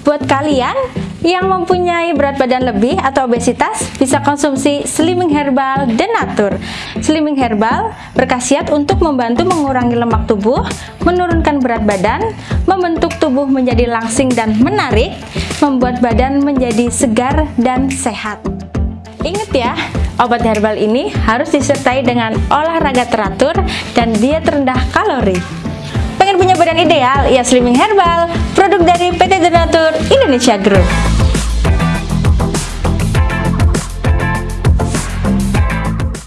Buat kalian yang mempunyai berat badan lebih atau obesitas bisa konsumsi Slimming Herbal Denatur. Slimming Herbal berkhasiat untuk membantu mengurangi lemak tubuh, menurunkan berat badan, membentuk tubuh menjadi langsing dan menarik, membuat badan menjadi segar dan sehat. Ingat ya, obat herbal ini harus disertai dengan olahraga teratur dan diet rendah kalori. Pengen punya badan ideal? Ya Slimming Herbal, Indonesia Group.